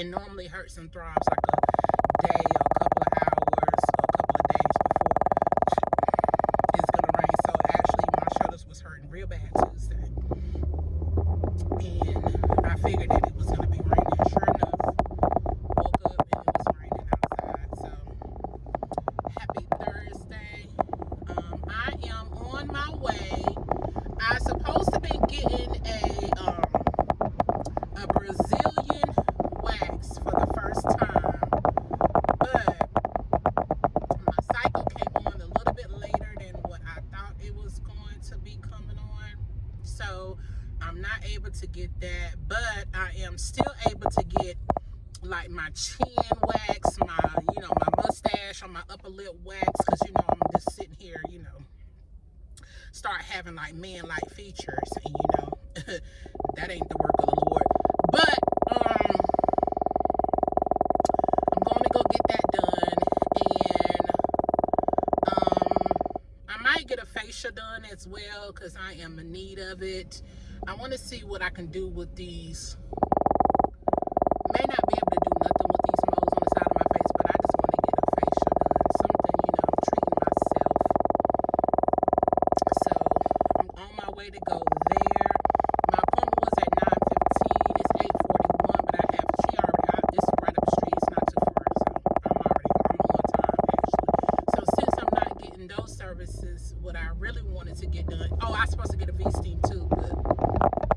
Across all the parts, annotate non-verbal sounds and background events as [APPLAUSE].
and normally hurts and throbs. still able to get like my chin wax, my, you know, my mustache or my upper lip wax because, you know, I'm just sitting here, you know, start having like man-like features and, you know, [LAUGHS] that ain't the work of the Lord. But, um, I'm going to go get that done and, um, I might get a facial done as well because I am in need of it. I want to see what I can do with these I really wanted to get done. Oh, I was supposed to get a V-Steam too, but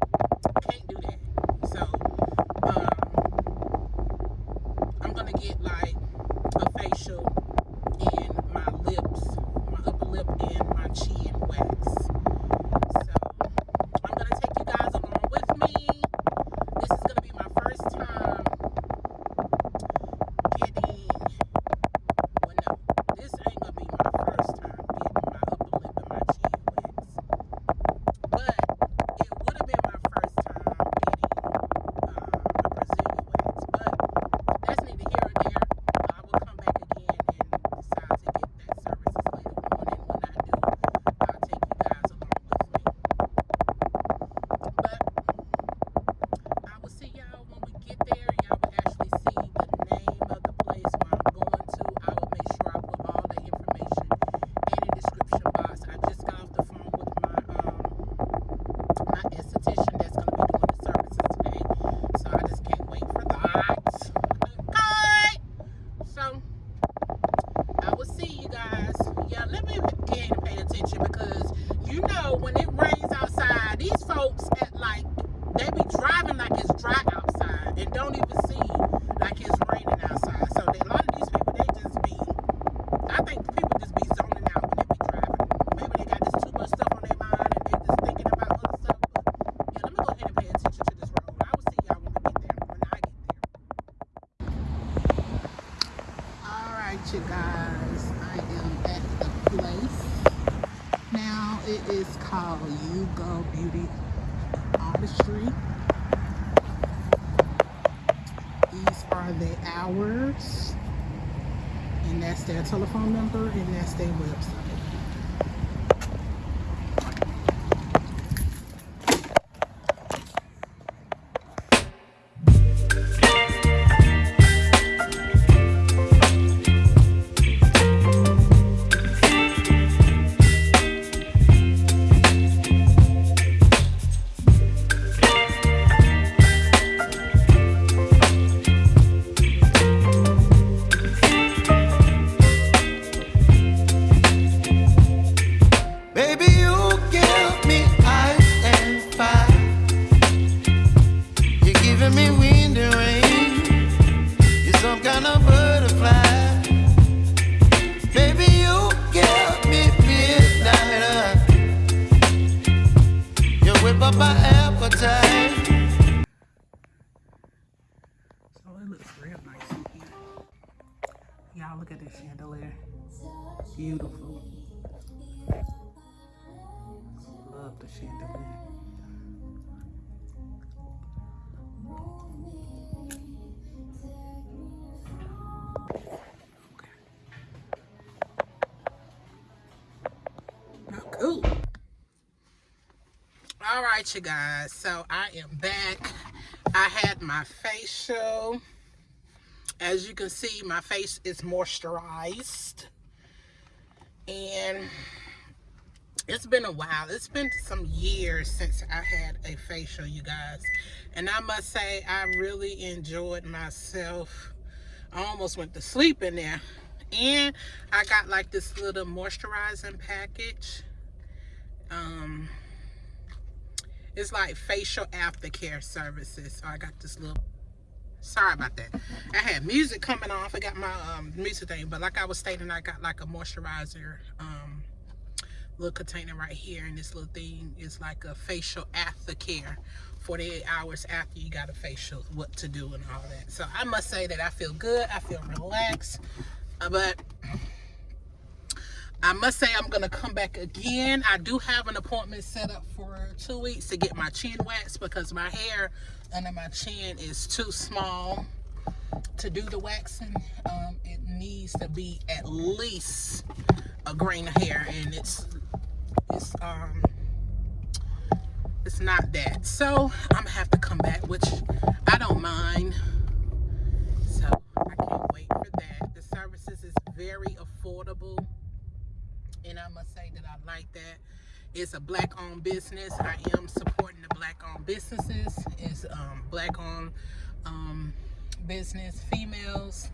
driving like it's dry outside and don't even see like it's raining outside. So a lot of these people, they just be, I think people just be zoning out when they be driving. Maybe they got this too much stuff on their mind and they just thinking about other stuff. But yeah, let me go ahead and pay attention to this road. I will see y'all when we get there, when I get there. All right, you guys, I am at the place. Now it is called You Go Beauty Artistry. These are the hours. And that's their telephone number and that's their website. all right you guys. So i am back. I had my facial. As you can see my face is moisturized. And it's been a while. It's been some years since i had a facial you guys. And i must say i really enjoyed myself. I almost went to sleep in there. And i got like this little moisturizing package. Um it's like facial aftercare services. So I got this little sorry about that. I had music coming on i forgot my um, music thing but like i was stating i got like a moisturizer um, little container right here and this little thing is like a facial aftercare. 48 hours after you got a facial what to do and all that. So i must say that i feel good. I feel relaxed. Uh, but I must say I'm gonna come back again. I do have an appointment set up for two weeks to get my chin waxed because my hair under my chin is too small to do the waxing. Um, it needs to be at least a grain of hair and it's it's um it's not that. So I'm gonna have to come back, which I don't mind. So I can't wait for that. The services is very affordable and I must say that I like that. It's a black owned business. I am supporting the black owned businesses. It's um, black owned um, business, females,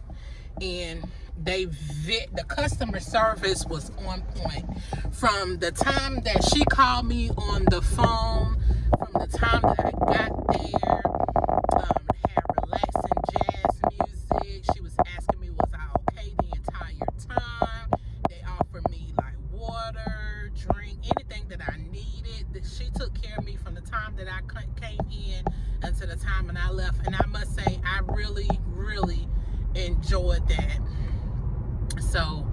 and they the customer service was on point from the time that she called me on the phone from the time that I got there um, had relaxing jazz music she was asking me was I okay the entire time they offered me like water drink anything that I needed she took care of me from the time that I came in until the time when I left and I must say I really really enjoyed that. So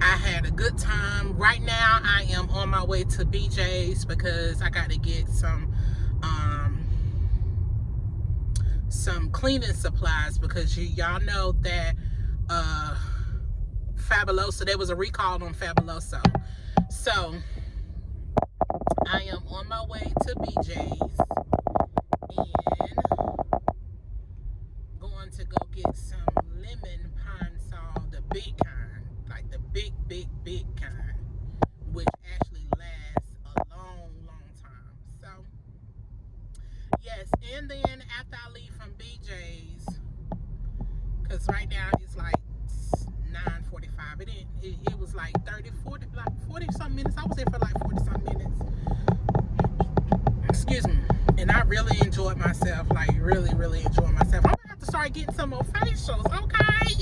I had a good time. Right now I am on my way to BJ's because I got to get some um some cleaning supplies because y'all know that uh Fabuloso there was a recall on Fabuloso so I am on my way to BJ's really enjoyed myself like really really enjoyed myself. I'm gonna have to start getting some more facials okay?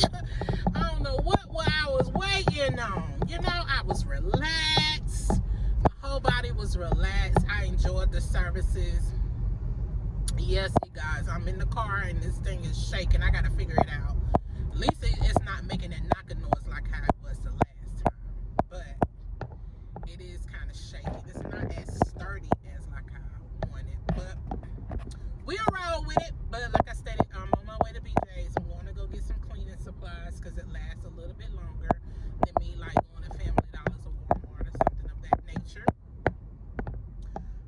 [LAUGHS] I don't know what, what I was waiting on. You know I was relaxed. My whole body was relaxed. I enjoyed the services. Yes you guys I'm in the car and this thing is shaking. I gotta figure it out at least it's not making that knocking noise like how it was the last time but it is kind of shaky it's not as sturdy as like how I want it but we'll roll with it but like I stated I'm on my way to BJ's I'm going to go get some cleaning supplies because it lasts a little bit longer than me like going to Family Dollars or Walmart or something of that nature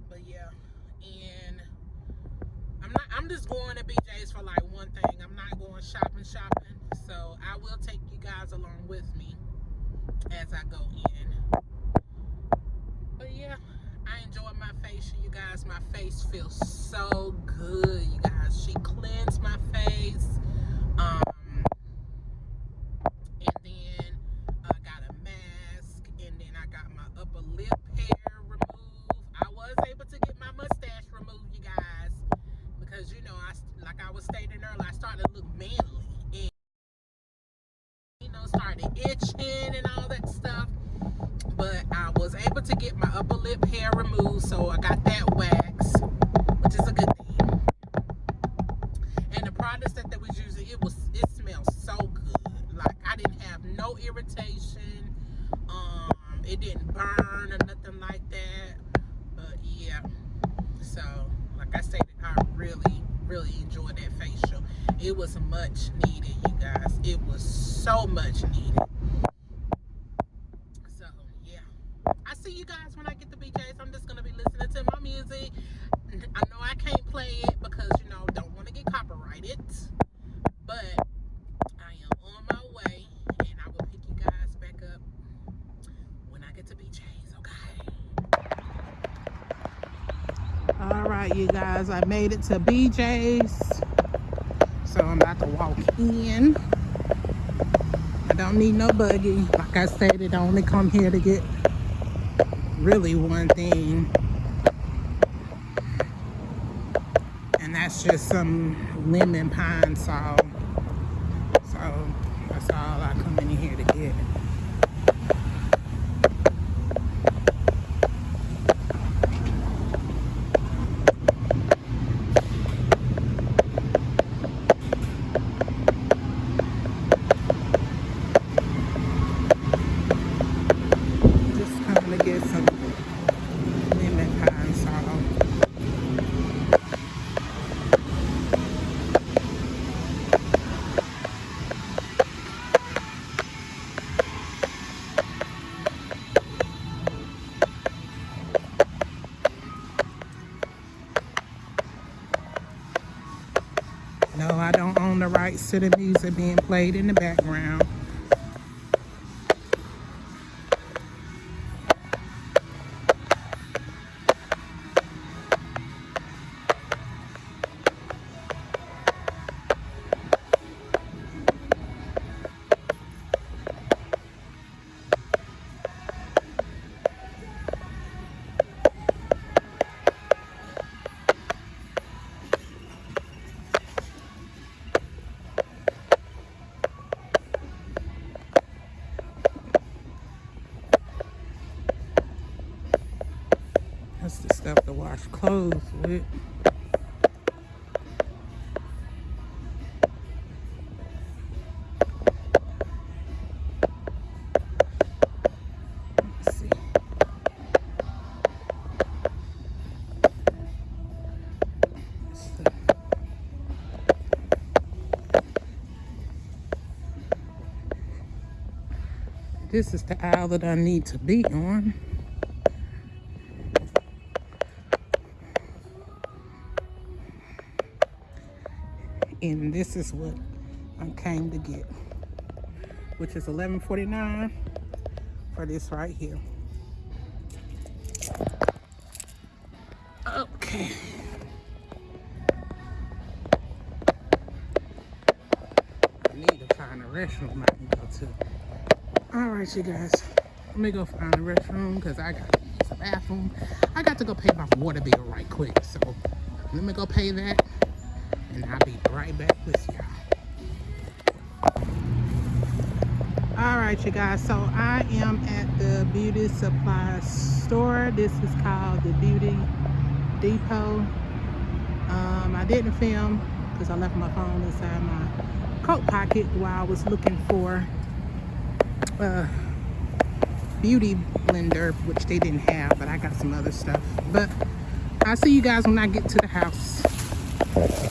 but yeah and I'm not I'm just going to BJ's for like one thing I'm not going shopping shopping so I will take you guys along with me as I go in. But yeah, I enjoyed my facial, you guys. My face feels so good, you guys. She cleansed my face. Um, and then I got a mask, and then I got my upper lip hair removed. I was able to get my mustache removed, you guys, because you know, I like I was started to look manly started itching and all that stuff. But I was able to get my upper lip hair removed, so I got that wax, which is a good thing. And the products that they was using, it was it smells so good. Like I didn't have no irritation. Um, it didn't burn or nothing like that. But yeah, so like I said, I really, really. It was much needed, you guys. It was so much needed. So, yeah. I see you guys when I get the BJs. I'm just going to be listening to my music. I know I can't play it because, you know, don't want to get copyrighted. But I am on my way and I will pick you guys back up when I get to BJ's, okay? All right, you guys, I made it to BJ's. About to walk in. I don't need no buggy. Like I said, it only come here to get really one thing. And that's just some lemon Pine-Sol. So that's all I come in here to get. To the music being played in the background. That's the stuff to wash clothes with. This is the aisle that I need to be on. And this is what I came to get, which is 11.49 for this right here. Okay. I need to find a restroom I can go to. All right, you guys. Let me go find a restroom because I got to use the bathroom. I got to go pay my water bill right quick. So let me go pay that and I'll be right back with y'all. All right, you guys. So I am at the beauty supply store. This is called the Beauty Depot. Um, I didn't film because I left my phone inside my coat pocket while I was looking for a beauty blender, which they didn't have, but I got some other stuff. But I'll see you guys when I get to the house.